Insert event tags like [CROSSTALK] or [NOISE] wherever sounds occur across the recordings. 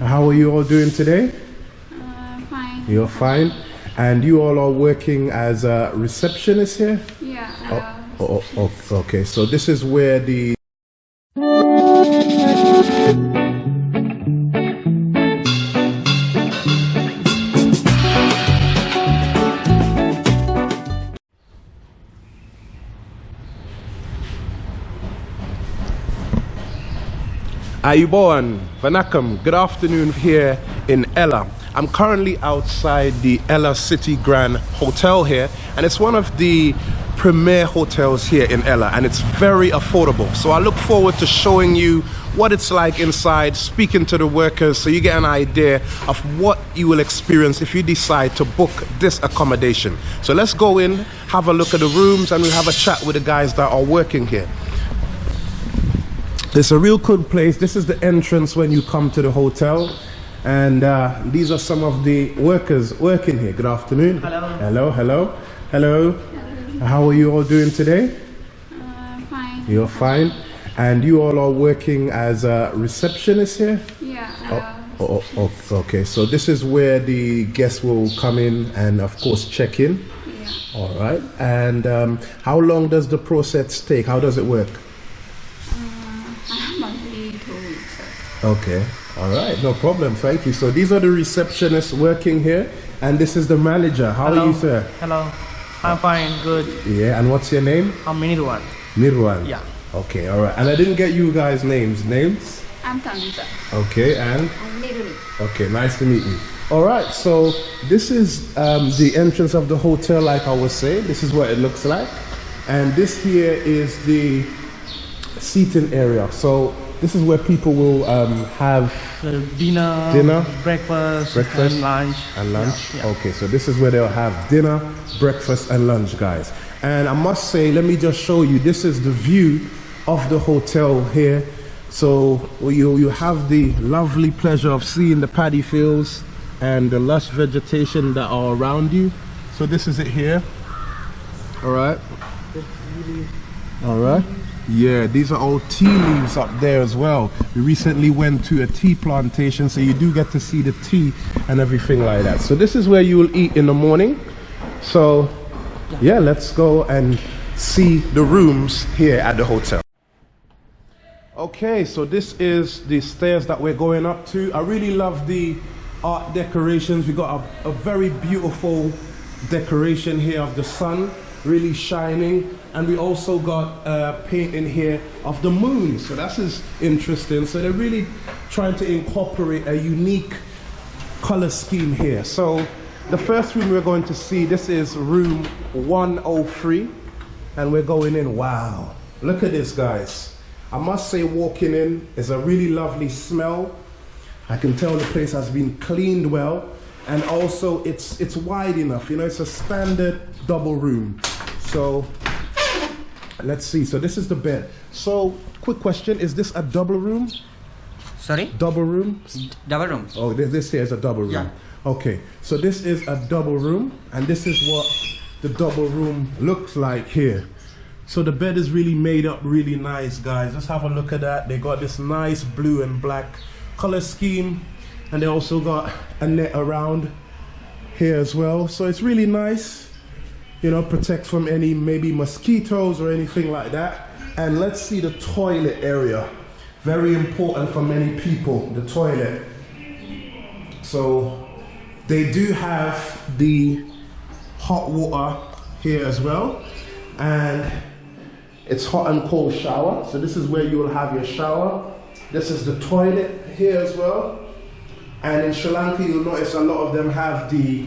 How are you all doing today? Uh, fine. You're fine. And you all are working as a receptionist here? Yeah. Uh, Oh, oh, oh, okay. So this is where the Ayubowan, Vanakam, good afternoon here in Ella. I'm currently outside the Ella City Grand Hotel here, and it's one of the premier hotels here in Ella, and it's very affordable. So I look forward to showing you what it's like inside, speaking to the workers, so you get an idea of what you will experience if you decide to book this accommodation. So let's go in, have a look at the rooms, and we'll have a chat with the guys that are working here. It's a real good place. This is the entrance when you come to the hotel. And uh, these are some of the workers working here. Good afternoon. Hello. Hello, hello, hello. How are you all doing today? uh, fine. You're fine. And you all are working as a receptionist here? Yeah. Uh, Oh, oh, oh, okay. So this is where the guests will come in and, of course, check in. yeah. All right. And um, how long does the process take? How does it work? Okay. All right. No problem. Thank you. So these are the receptionists working here, and this is the manager. How are you, sir? Hello. I'm fine. Good. Yeah. And what's your name? I'm Minirwan. Mirwan. Yeah. Okay. All right. And I didn't get you guys' names. Names? I'm Tanita. Okay. And I'm Niruni. okay. Nice to meet you. All right. So this is um, the entrance of the hotel, like I was saying. This is what it looks like, and this here is the seating area. So this is where people will um, have The dinner, Dinner, breakfast, breakfast, and lunch. and lunch. Yeah, yeah. Okay, so this is where they'll have dinner, breakfast, and lunch, guys. And I must say, let me just show you. This is the view of the hotel here. So you you have the lovely pleasure of seeing the paddy fields and the lush vegetation that are around you. So this is it here. All right. All right. Yeah, these are all tea leaves up there as well. We recently went to a tea plantation, so you do get to see the tea and everything like that. So this is where you will eat in the morning. So yeah, let's go and see the rooms here at the hotel. Okay, so this is the stairs that we're going up to. I really love the art decorations. We got a, a very beautiful decoration here of the sun really shining and we also got a painting here of the moon. So that's is interesting. So they're really trying to incorporate a unique color scheme here. So the first room we're going to see this is room 103 and we're going in. Wow. Look at this guys. I must say walking in is a really lovely smell. I can tell the place has been cleaned well. And also it's it's wide enough. You know it's a standard double room. So let's see. So this is the bed. So quick question. Is this a double room? Sorry? double room? Double room. oh this, this here is a double room. Yeah. okay. So this is a double room and this is what the double room looks like here. So the bed is really made up really nice guys. Let's have a look at that. They got this nice blue and black color scheme and they also got a net around here as well. So it's really nice you know protect from any maybe mosquitoes or anything like that. And let's see the toilet area. Very important for many people the toilet. So they do have the hot water here as well. And it's hot and cold shower. So this is where you will have your shower. This is the toilet here as well. And in Sri Lanka you'll notice a lot of them have the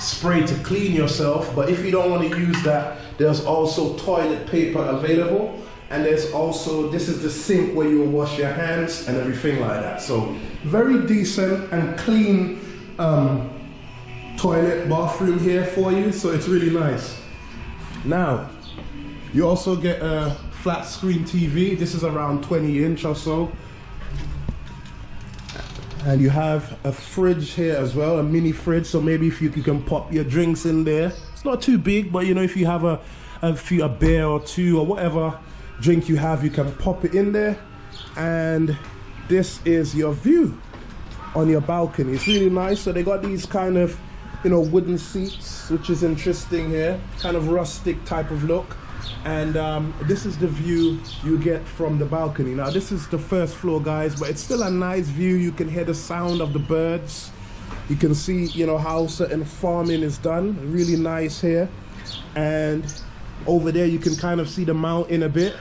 spray to clean yourself but if you don't want to use that there's also toilet paper available and there's also this is the sink where you will wash your hands and everything like that. So very decent and clean um, toilet bathroom here for you so it's really nice. Now you also get a flat screen TV this is around 20 inch or so and you have a fridge here as well a mini fridge so maybe if you, you can pop your drinks in there it's not too big but you know if you have a a few a beer or two or whatever drink you have you can pop it in there and this is your view on your balcony. It's really nice. So they got these kind of, you know, wooden seats, which is interesting here, kind of rustic type of look. And um, this is the view you get from the balcony. Now, this is the first floor, guys, but it's still a nice view. You can hear the sound of the birds. You can see, you know, how certain farming is done. Really nice here. And over there, you can kind of see the mountain a bit.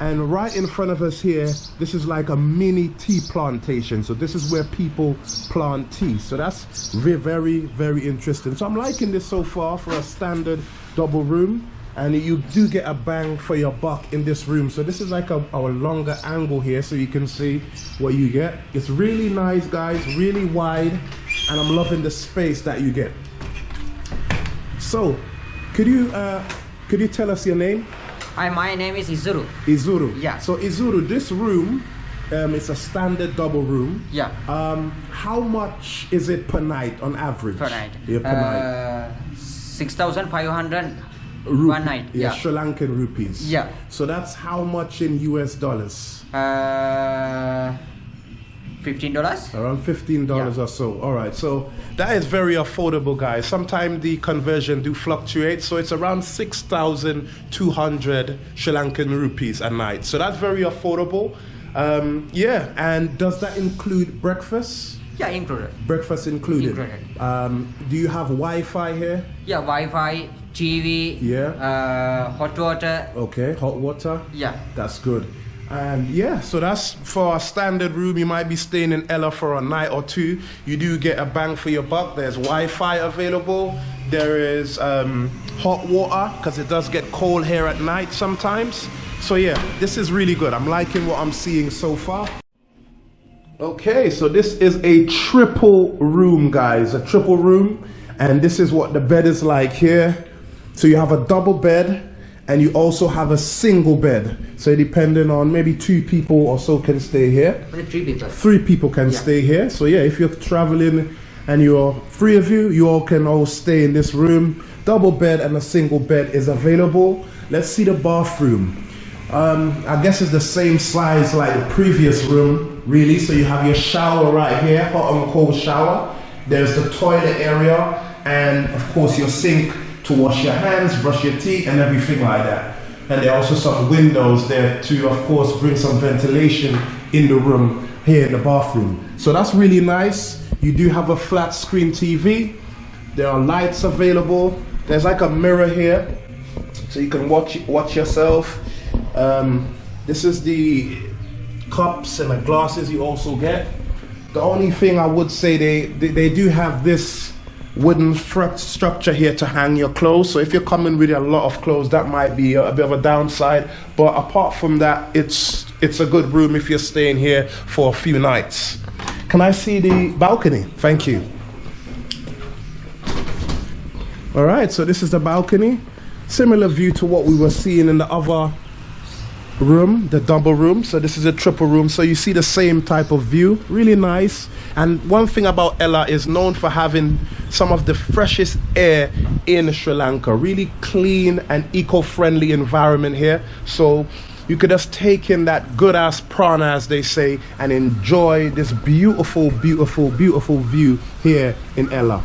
And right in front of us here, this is like a mini tea plantation. So this is where people plant tea. So that's very, very, very interesting. So I'm liking this so far for a standard double room. And you do get a bang for your buck in this room. So this is like a, a longer angle here so you can see what you get. It's really nice, guys, really wide. And I'm loving the space that you get. So, could you uh, could you tell us your name? Hi, my name is Izuru. Izuru. Yeah. So Izuru, this room, um, it's a standard double room. Yeah. Um, how much is it per night on average? Per night. Yeah, per night. Uh, 6,500 Rupee- one night. Yeah, Yeah. Sri Lankan rupees. Yeah. So that's how much in US dollars? Uh, $15? Around fifteen dollars Yeah. or so. All right, so that is very affordable, guys. Sometimes the conversion do fluctuate, so it's around six thousand two hundred Sri Lankan rupees a night. So that's very affordable. Um, yeah, and does that include breakfast? Yeah, included. Breakfast included. Included. Um, do you have Wi-Fi here? Yeah, Wi-Fi, TV, Yeah. uh, hot water. Okay, hot water. Yeah. That's good. And yeah, so that's for a standard room. You might be staying in Ella for a night or two. You do get a bang for your buck. There's Wi-Fi available. There is um, hot water because it does get cold here at night sometimes. So yeah, this is really good. I'm liking what I'm seeing so far. Okay, so this is a triple room, guys. A triple room, and this is what the bed is like here. So you have a double bed, and you also have a single bed. So depending on maybe two people or so can stay here. Three people. Three people can Yeah. stay here. So yeah, if you're traveling and you're three of you, you all can all stay in this room. Double bed and a single bed is available. Let's see the bathroom. Um, I guess it's the same size like the previous room, really. So you have your shower right here, hot and cold shower. There's the toilet area, and of course your sink to wash your hands, brush your teeth, and everything like that. And there are also some windows there to, of course, bring some ventilation in the room here in the bathroom. So that's really nice. You do have a flat screen TV. There are lights available. There's like a mirror here, so you can watch watch yourself. Um, this is the cups and the glasses you also get. The only thing I would say they they, they do have this wooden stru- structure here to hang your clothes. So if you're coming with a lot of clothes, that might be a, a bit of a downside. But apart from that, it's it's a good room if you're staying here for a few nights. Can I see the balcony? Thank you. All right, so this is the balcony. Similar view to what we were seeing in the other room, the double room. So this is a triple room. So you see the same type of view. Really nice. And one thing about Ella is known for having some of the freshest air in Sri Lanka. Really clean and eco-friendly environment here. So you could just take in that good ass prana, as they say, and enjoy this beautiful, beautiful, beautiful view here in Ella.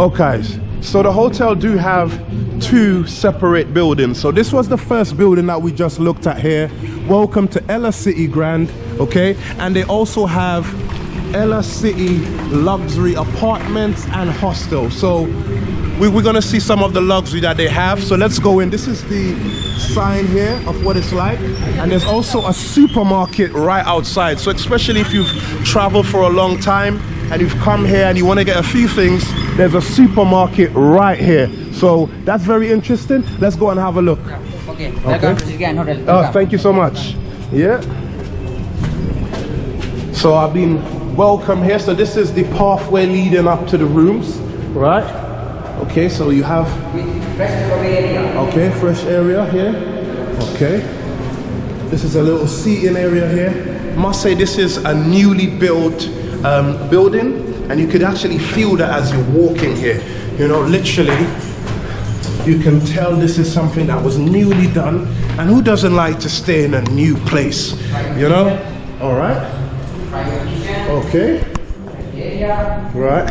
Oh, okay, so the hotel do have two separate buildings. So this was the first building that we just looked at here. Welcome to Ella City Grand, okay? And they also have Ella City luxury apartments and hostel. So we, we're gonna see some of the luxury that they have. So let's go in. This is the sign here of what it's like. And there's also a supermarket right outside. So especially if you've traveled for a long time and you've come here and you want to get a few things, there's a supermarket right here. So that's very interesting. Let's go and have a look. Okay. To Oh, thank you so much. Yeah. So I've been welcome here. So this is the pathway leading up to the rooms, right? Okay, so you have Fresh area. okay fresh area here. Okay. This is a little seating area here. Must say this is a newly built um, building, and you could actually feel that as you're walking here. You know, literally, You can tell this is something that was newly done. And who doesn't like to stay in a new place? You know? All right. Okay. Right.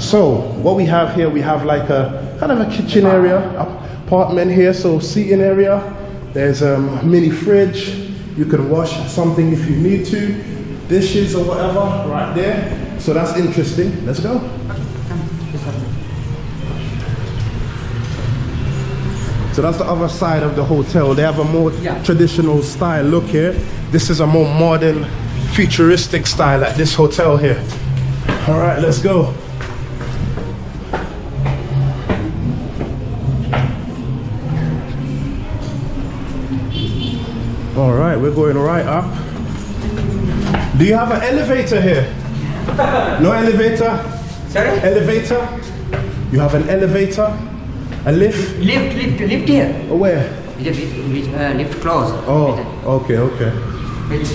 So what we have here, we have like a kind of a kitchen area, apartment here. So seating area. There's um, a mini fridge. You can wash something if you need to. Dishes or whatever, right there. So that's interesting. Let's go. So that's the other side of the hotel. They have a more Yeah. traditional style look here. This is a more modern, futuristic style at this hotel here. All right, let's go. All right, we're going right up. Do you have an elevator here? No [LAUGHS] elevator? Sorry? Elevator? You have an elevator? A lift? Lift, lift, lift here. Oh, where? With, uh, lift close. Oh, okay, okay. With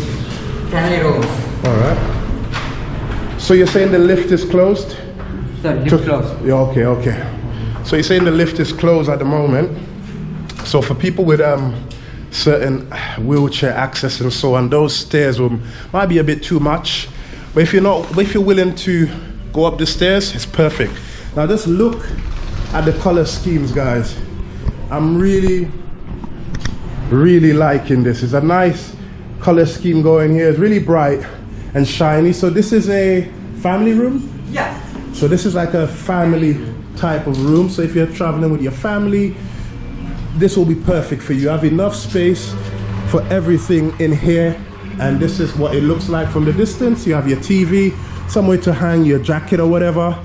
family rooms. All right. So you're saying the lift is closed? So lift To- close. Yeah, okay, okay. So you're saying the lift is closed at the moment. So for people with um certain wheelchair access and so on, those stairs will might be a bit too much. But if you're not, if you're willing to go up the stairs, it's perfect. Now just look at the color schemes, guys. I'm really, really liking this. It's a nice color scheme going here. It's really bright and shiny. So this is a family room. Yeah. So this is like a family type of room. So if you're traveling with your family, this will be perfect for you. You have enough space for everything in here. And this is what it looks like from the distance. You have your TV, somewhere to hang your jacket or whatever.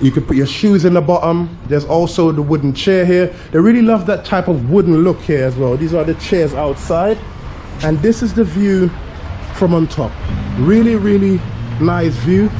You could put your shoes in the bottom. There's also the wooden chair here. They really love that type of wooden look here as well. These are the chairs outside. And this is the view from on top. Really, really nice view.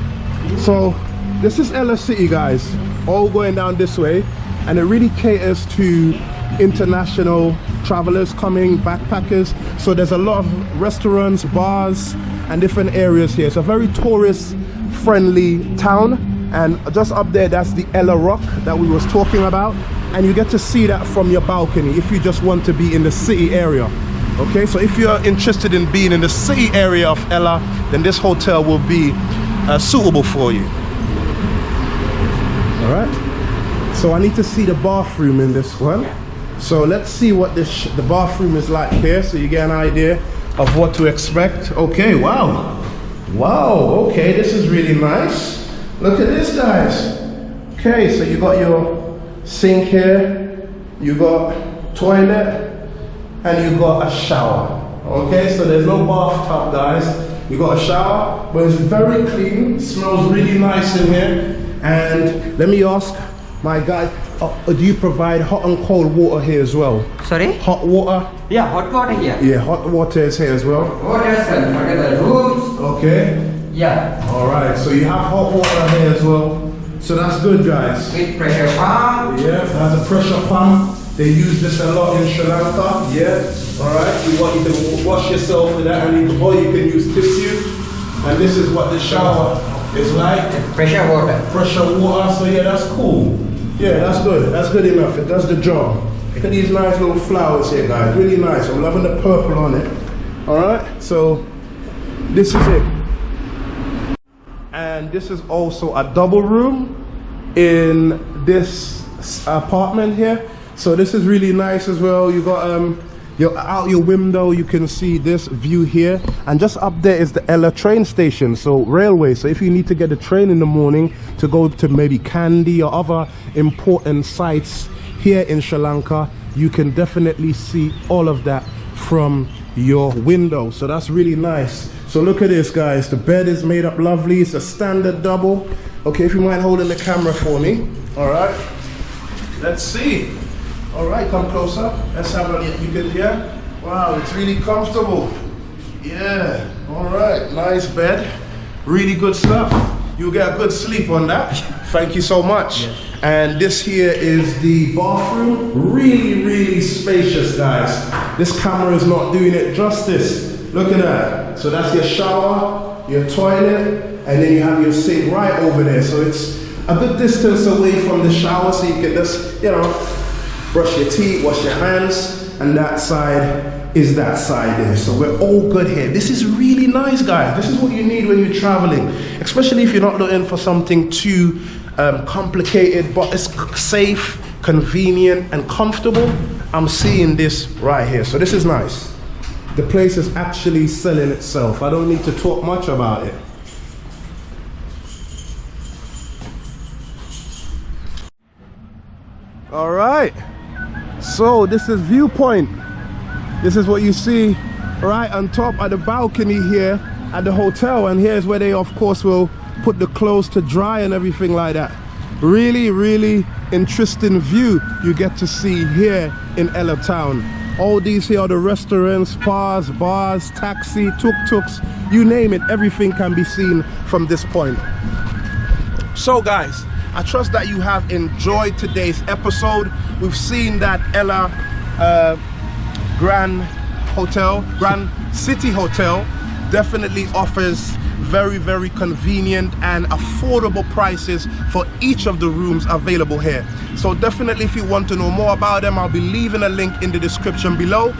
So this is Ella City, guys, all going down this way, and it really caters to international travelers coming, backpackers. So there's a lot of restaurants, bars, and different areas here. It's a very tourist-friendly town. And just up there, that's the Ella Rock that we was talking about. And you get to see that from your balcony if you just want to be in the city area. Okay, so if you're interested in being in the city area of Ella, then this hotel will be uh, suitable for you. All right. So I need to see the bathroom in this one. So let's see what this the bathroom is like here, so you get an idea of what to expect. Okay. Wow. Wow. Okay, this is really nice. Look at this, guys. Okay, so you got your sink here, you got toilet, and you got a shower. Okay, so there's no bathtub, guys. You got a shower, but it's very clean. smells really nice in here. And let me ask my guy, uh, do you provide hot and cold water here as well? Sorry? Hot water? Yeah, hot water here. Yeah, hot water is here as well. Hotels and whatever rooms. Okay. Yeah. All right. So you have hot water here as well. So that's good, guys. With pressure pump. Yeah, has a pressure pump. They use this a lot in Sri Lanka. Yeah. All right. You want you can wash yourself with that, and you can, or you can use tissue. And this is what the shower is like. Pressure water. Pressure water. So yeah, that's cool. Yeah, that's good. That's good enough. It does the job. Look at these nice little flowers here, guys. Really nice. I'm loving the purple on it. All right. So this is it. And this is also a double room in this apartment here. So this is really nice as well. You got um your out your window you can see this view here. And just up there is the Ella train station so railway. So if you need to get a train in the morning to go to maybe Kandy or other important sites here in Sri Lanka you can definitely see all of that from your window. So that's really nice. So look at this guys. The bed is made up lovely. It's a standard double. Okay if you mind holding the camera for me. All right. Let's see all right come closer. Let's have a look. you can hear wow it's really comfortable. Yeah all right nice bed. Really good stuff. You'll get a good sleep on that. Thank you so much. And this here is the bathroom. Really really spacious guys. This camera is not doing it justice. Look at that. So that's your shower your toilet and then you have your sink right over there. So it's a good distance away from the shower so you can just, you know, brush your teeth, wash your hands, and that side is that side there. So we're all good here. This is really nice, guys. This is what you need when you're traveling, especially if you're not looking for something too um, complicated, but it's safe, convenient, and comfortable. I'm seeing this right here. So this is nice. The place is actually selling itself. I don't need to talk much about it. All right. So this is viewpoint. This is what you see right on top of the balcony here at the hotel. And here's where they, of course, will put the clothes to dry and everything like that. Really, really interesting view you get to see here in Ella Town. All these here are the restaurants, spas, bars, taxi, tuk-tuks, you name it, everything can be seen from this point. So guys, I trust that you have enjoyed today's episode. We've seen that Ella uh, Grand Hotel, Grand City Hotel definitely offers very, very convenient and affordable prices for each of the rooms available here. So definitely if you want to know more about them, I'll be leaving a link in the description below.